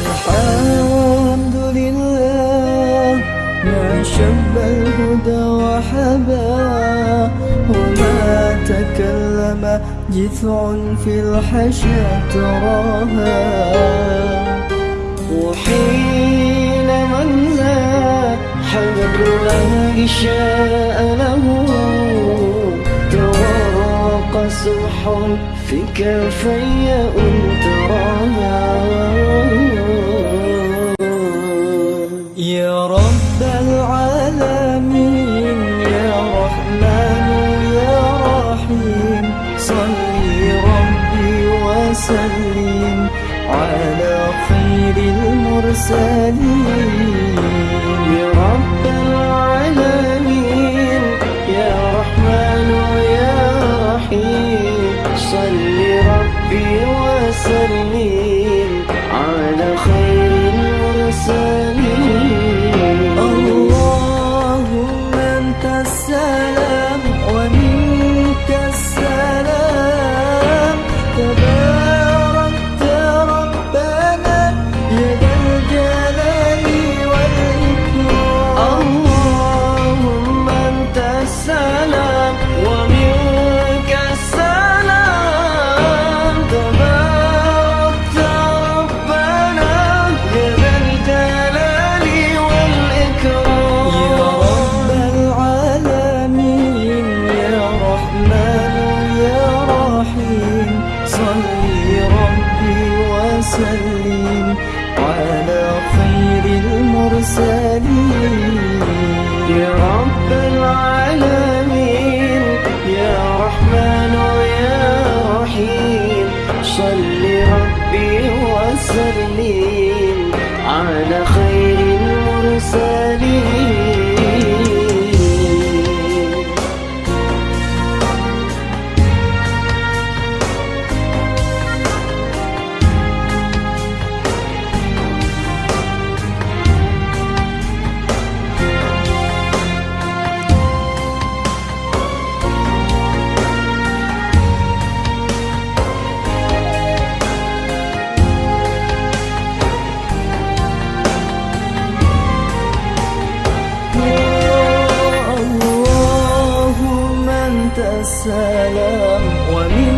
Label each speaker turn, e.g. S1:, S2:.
S1: الحمد لله ما شب الهدى وحبا وما تكلم جثع في الحشا تراها. وحين من لا حمد له إشاء له. تراق سمح في كفي أن تراها. على خير المرسلين. يا رب العالمين يا رحمن يا رحيم. صلي ربي وسلم. وسلم على خير المرسلين. يا رب العالمين يا رحمن يا رحيم صل ربي وسلم على خير المرسلين. السلام ومن